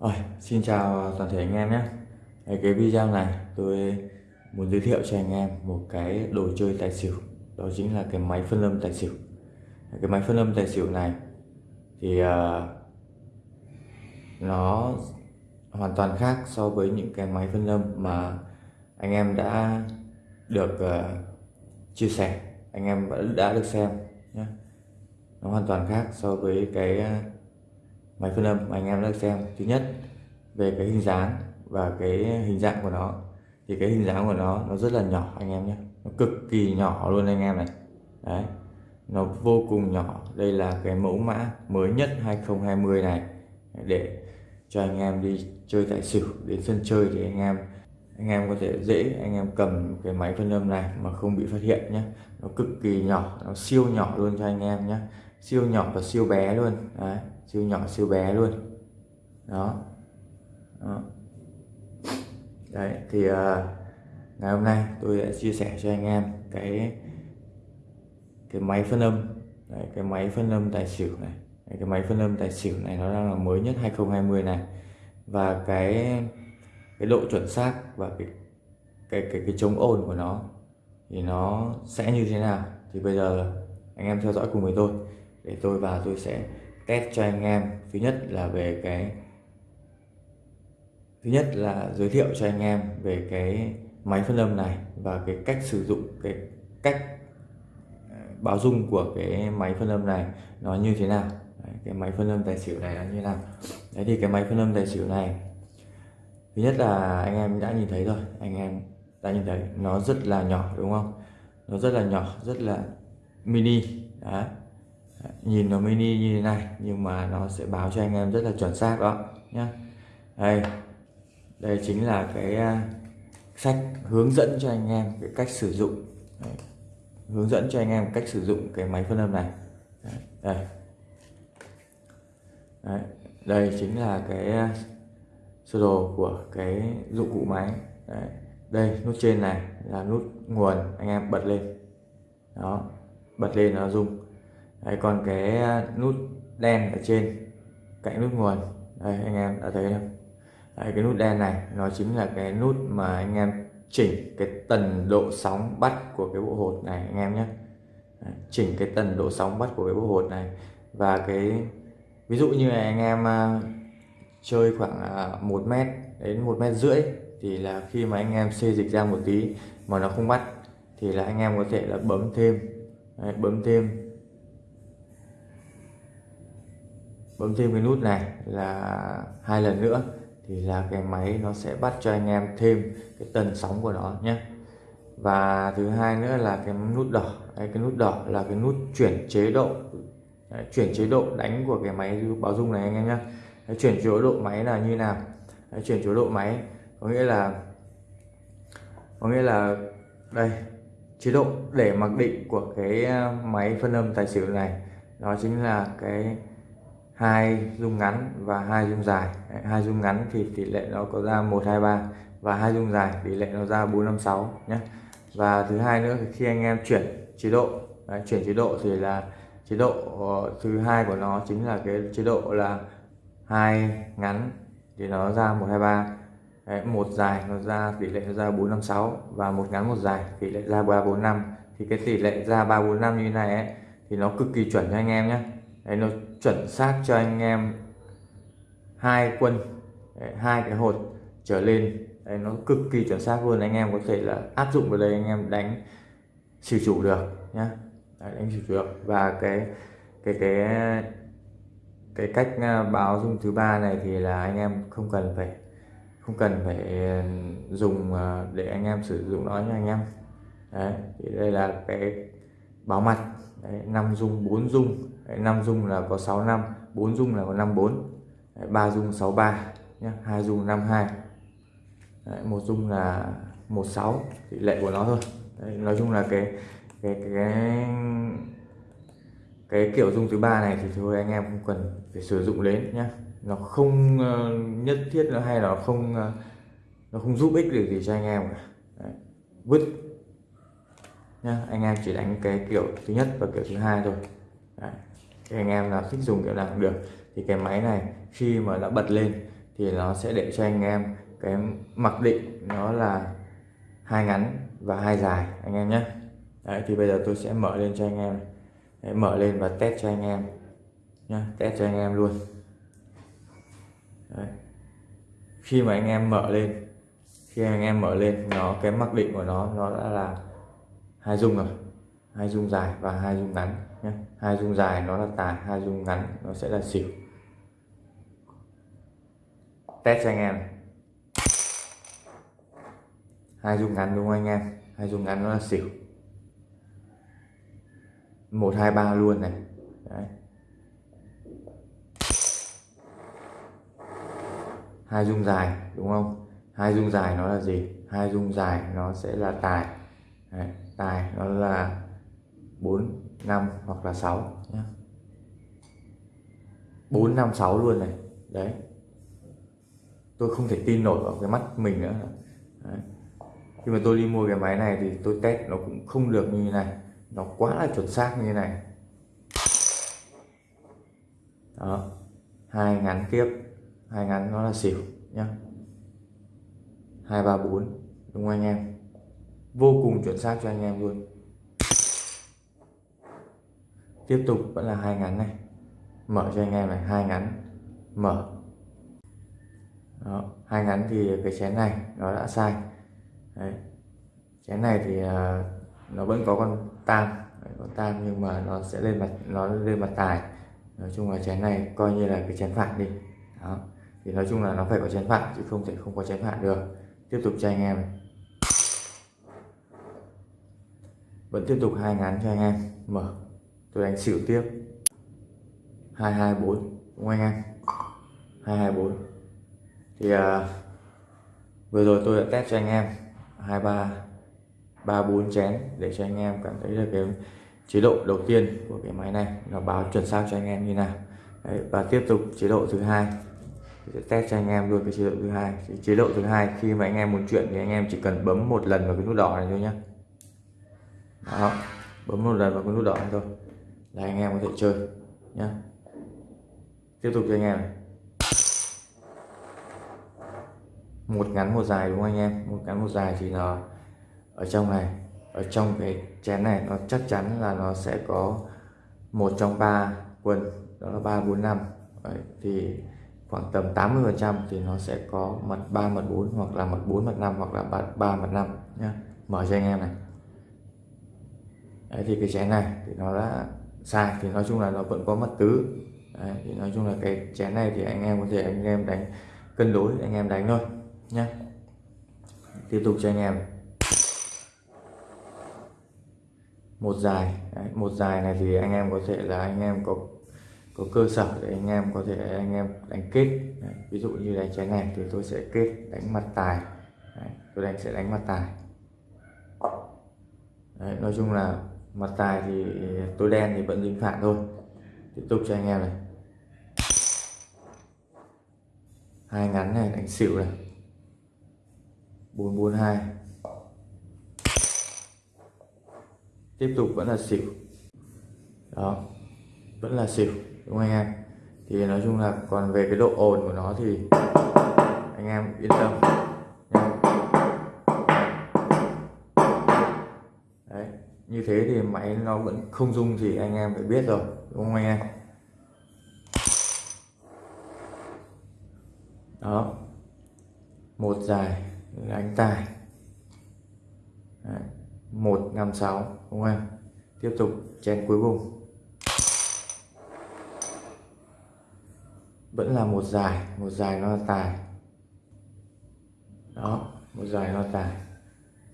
Rồi, xin chào toàn thể anh em nhé. Cái video này tôi muốn giới thiệu cho anh em một cái đồ chơi tài xỉu. Đó chính là cái máy phân âm tài xỉu. Cái máy phân âm tài xỉu này Thì uh, nó hoàn toàn khác so với những cái máy phân âm mà anh em đã được uh, chia sẻ Anh em đã được xem nhé. Nó hoàn toàn khác so với cái uh, máy phân âm, mà anh em đã xem. Thứ nhất, về cái hình dáng và cái hình dạng của nó. Thì cái hình dáng của nó nó rất là nhỏ, anh em nhé. Nó cực kỳ nhỏ luôn anh em này. Đấy. Nó vô cùng nhỏ. Đây là cái mẫu mã mới nhất 2020 này. Để cho anh em đi chơi tại xỉu, đến sân chơi thì anh em anh em có thể dễ, anh em cầm cái máy phân âm này mà không bị phát hiện nhé. Nó cực kỳ nhỏ, nó siêu nhỏ luôn cho anh em nhé. Siêu nhỏ và siêu bé luôn. Đấy siêu nhỏ siêu bé luôn. Đó, đó. đấy thì uh, ngày hôm nay tôi sẽ chia sẻ cho anh em cái cái máy phân âm. Đấy, cái máy phân âm tài xỉu này. Đấy, cái máy phân âm tài xỉu này nó đang là mới nhất 2020 này. Và cái cái độ chuẩn xác và cái cái cái cái chống ồn của nó thì nó sẽ như thế nào? Thì bây giờ anh em theo dõi cùng với tôi. Để tôi vào tôi sẽ test cho anh em. Thứ nhất là về cái thứ nhất là giới thiệu cho anh em về cái máy phân âm này và cái cách sử dụng cái cách ờ, báo dung của cái máy phân âm này nó như thế nào. Đấy, cái máy phân âm tài xỉu này là như thế nào. Đấy thì cái máy phân âm tài xỉu này thứ nhất là anh em đã nhìn thấy rồi anh em đã nhìn thấy. Nó rất là nhỏ đúng không? Nó rất là nhỏ rất là mini. Đấy nhìn nó mini như thế này, nhưng mà nó sẽ báo cho anh em rất là chuẩn xác đó nhé. đây đây chính là cái à, sách hướng dẫn cho anh em cái cách sử dụng Đấy. hướng dẫn cho anh em cách sử dụng cái máy phân âm này Đấy. đây Đấy. đây chính là cái à, sơ đồ của cái dụng cụ máy Đấy. đây, nút trên này là nút nguồn, anh em bật lên đó, bật lên nó rung đấy, còn cái à, nút đen ở trên cạnh nút nguồn. Đây anh em đã thấy không? Đấy, cái nút đen này nó chính là cái nút mà anh em chỉnh cái tần độ sóng bắt của cái bộ hột này anh em nhé. Đấy, chỉnh cái tần độ sóng bắt của cái bộ hột này. Và cái ví dụ như là anh em uh, chơi khoảng à, uh, 1 mét đến một mét rưỡi thì là khi mà anh em xê dịch ra một tí mà nó không bắt thì là anh em có thể là bấm thêm. Đấy, bấm thêm bấm thêm cái nút này là hai lần nữa thì là cái máy nó sẽ bắt cho anh em thêm cái tần sóng của nó nhé. Và thứ hai nữa là cái nút đỏ. Đấy, cái nút đỏ là cái nút chuyển chế độ. Đấy, chuyển chế độ đánh của cái máy báo dung này anh em nhé. Chuyển chế độ máy là như nào? Đấy, chuyển chế độ máy có nghĩa là có nghĩa là đây chế độ để mặc định của cái à, máy phân âm tài xỉu này đó chính là cái hai dung ngắn và hai dung dài. Hai dung ngắn thì tỷ lệ nó có ra 123 và hai dung dài tỷ lệ nó ra 456 nhé và thứ hai nữa khi anh em chuyển chế độ đấy, chuyển chế độ thì là chế độ ờ, thứ hai của nó chính là cái chế độ là hai ngắn thì nó ra 123 đấy, một dài nó ra tỷ lệ nó ra 456 và một ngắn một dài tỷ lệ ra 345 thì cái tỷ lệ ra 345 như thế này ấy, thì nó cực kỳ chuẩn cho anh em nhé đấy, nó chuẩn xác cho anh em hai quân hai cái hột trở lên. Đấy, nó cực kỳ chuẩn xác luôn anh em có thể là áp dụng vào đây anh em đánh xỉu chủ được nhá. Đấy, đánh xỉu được. Và cái cái cái cái cách à, báo dung thứ ba này thì là anh em không cần phải không cần phải ừ, dùng à, để anh em sử dụng nó nha anh em. Đấy thì đây là cái báo mặt. Đấy, 5 dung 4 dung. 5 dung là có 65 4 dung là có 54 3 dung 63 nhé 2 dung 52 đấy, một dung là 16 tỷ lệ của nó thôi. Đấy, nói chung là cái cái cái cái, cái kiểu dung thứ ba này thì thôi anh em không cần phải sử dụng đến nhé nó không uh, nhất thiết nữa hay là nó không uh, nó không giúp ích được gì cho anh em cả. Đấy. vứt. Nhá anh em chỉ đánh cái kiểu thứ nhất và kiểu thứ hai thôi thì anh em nào thích dùng kiểu nào cũng được. Thì cái máy này khi mà đã bật lên thì nó sẽ để cho anh em cái mặc định nó là hai ngắn và hai dài anh em nhé. Đấy thì bây giờ tôi sẽ mở lên cho anh em. Đấy, mở lên và test cho anh em nhá test cho anh em luôn. Đấy. khi mà anh em mở lên khi anh em mở lên nó cái mặc định của nó nó đã là hai dung rồi hai dung dài và hai dung ngắn nhé. Hai dung dài nó là tài hai dung ngắn nó sẽ là xỉu. Test cho anh em. Hai dung ngắn đúng không anh em? Hai dung ngắn nó là xỉu. Một, hai, ba luôn này. Đấy. hai dung dài đúng không? Hai dung dài nó là gì? Hai dung dài nó sẽ là tài. Đấy. tài nó là 4 5 hoặc là 6 nhé 4 5 6 luôn này. Đấy. Tôi không thể tin nổi vào cái mắt mình nữa. Đấy. khi mà tôi đi mua cái máy này thì tôi test nó cũng không được như thế này. Nó quá là chuẩn xác như thế này. Đó. Hai ngắn tiếp hai ngắn nó là xỉu nhá. Hai, ba, bốn. Đúng không anh em? Vô cùng chuẩn xác cho anh em luôn tiếp tục vẫn là hai ngắn này. Mở cho anh em này hai ngắn. Mở. Đó, hai ngắn thì cái chén này nó đã sai. Đấy. chén này thì uh, nó vẫn có con tam. Đấy, con tam nhưng mà nó sẽ lên mặt nó lên mặt tài. Nói chung là chén này coi như là cái chén phản đi. Đó. Thì nói chung là nó phải có chén phản chứ không thể không có chén phản được. Tiếp tục cho anh em này. vẫn tiếp tục hai ngắn cho anh em. Mở tôi đánh xỉu tiếp. 224 đúng không anh em? 224 thì à, vừa rồi tôi đã test cho anh em 23 34 chén để cho anh em cảm thấy là cái chế độ đầu tiên của cái máy này nó báo chuẩn xác cho anh em như nào. Đấy, và tiếp tục chế độ thứ hai. Sẽ test cho anh em luôn cái chế độ thứ hai. Chế độ thứ hai khi mà anh em muốn chuyển thì anh em chỉ cần bấm một lần vào cái nút đỏ này thôi nhé đó bấm một lần vào cái nút đỏ này thôi là anh em có thể chơi nhé tiếp tục cho anh em. Một ngắn một dài đúng không anh em? Một ngắn một dài thì nó ở trong này ở trong cái chén này nó chắc chắn là nó sẽ có một trong ba quân đó là ba bốn năm. Thì khoảng tầm 80 phần trăm thì nó sẽ có mặt 3 mặt 4 hoặc là mặt 4 mặt 5 hoặc là mặt 3 mặt 5 nhá. Mở cho anh em này. Đấy, thì cái chén này thì nó đã sai thì nói chung là nó vẫn có mặt tứ. Đấy, thì nói chung là cái chén này thì anh em có thể anh em đánh cân đối anh em đánh thôi nhé tiếp tục cho anh em. Một dài Đấy, một dài này thì anh em có thể là anh em có có cơ sở để anh em có thể anh em đánh kết. Đấy, ví dụ như đánh chén này thì tôi sẽ kết đánh mặt tài. Đấy, tôi đánh sẽ đánh mặt tài. Đấy, nói chung là mặt tài thì tôi đen thì vẫn dính phản thôi. Tiếp tục cho anh em này. Hai ngắn này, đánh xỉu này. 442 tiếp tục vẫn là xỉu. Đó, vẫn là xỉu, đúng không anh em? Thì nói chung là còn về cái độ ồn của nó thì anh em yên tâm. Như thế thì máy nó vẫn không dung thì anh em phải biết rồi, đúng không anh em? Đó. Một dài đánh tài. Một năm sáu, đúng không em? Tiếp tục, chén cuối cùng. Vẫn là một dài một dài nó là tài. Đó, một dài nó là tài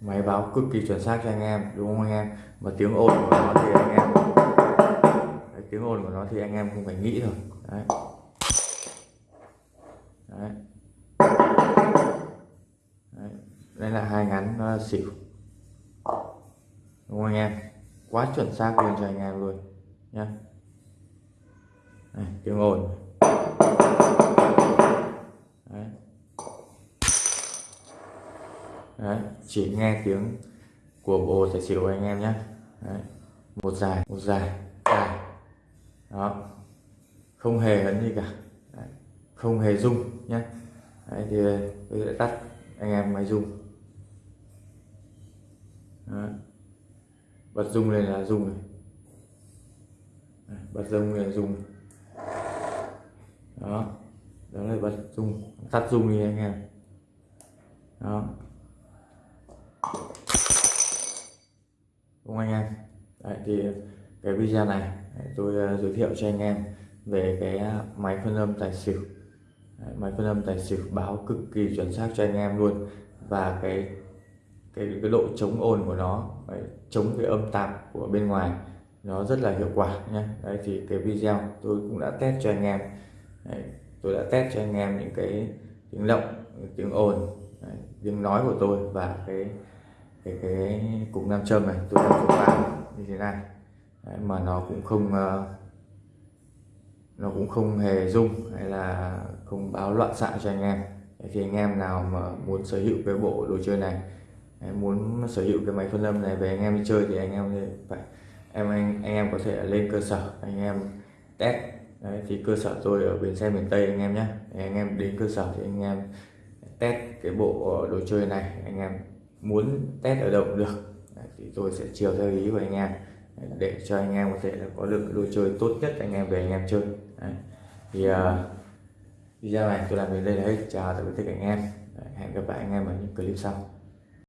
máy báo cực kỳ chuẩn xác cho anh em đúng không anh em và tiếng ồn của nó thì anh em Đấy, tiếng ồn của nó thì anh em không phải nghĩ rồi Đấy. Đấy. Đấy. đây là hai ngắn nó là xỉu đúng không anh em quá chuẩn xác luôn cho anh em luôn nhá tiếng ồn Đấy. Đấy, chỉ nghe tiếng của bộ tài xỉu anh em nhé. Đấy. một dài một dài dài. Đó không hề ấn gì cả. Đấy. không hề rung nhé. Đấy, thì tôi sẽ tắt anh em máy rung. Bật rung lên là rung này bật rung lên là rung đó đó là bật rung. Tắt rung đi anh em. Đó. Không anh em. Đấy, thì cái video này tôi ờ, giới thiệu cho anh em về cái máy phân âm tài xỉu. Đấy, máy phân âm tài xỉu báo cực kỳ chuẩn xác cho anh em luôn. Và cái cái cái độ chống ồn của nó Đấy, chống cái âm tạp của bên ngoài nó rất là hiệu quả nhé Đấy thì cái video tôi cũng đã test cho anh em. Đấy, tôi đã test cho anh em những cái tiếng động tiếng ồn tiếng nói của tôi và cái cái cái cục nam châm này tôi đang vào như thế này. Đấy, mà nó cũng không uh, nó cũng không hề rung hay là không báo loạn xạ cho anh em. Đấy, thì anh em nào mà muốn sở hữu cái bộ đồ chơi này Đấy, muốn sở hữu cái máy phân âm này về anh em đi chơi thì anh em phải em anh, anh em có thể lên cơ sở anh em test. Đấy, thì cơ sở tôi ở bến xe miền Tây anh em nhé. Anh em đến cơ sở thì anh em test cái bộ đồ chơi này anh em muốn test ở đâu cũng được. Đấy, thì tôi sẽ chiều theo ý của anh em để cho anh em có thể là có được đồ chơi tốt nhất anh em về anh em chơi. Đấy. thì uh, video này tôi làm đến đây là hết. Chào tạm biệt tất cả anh em. Đấy, hẹn gặp lại anh em ở những clip sau.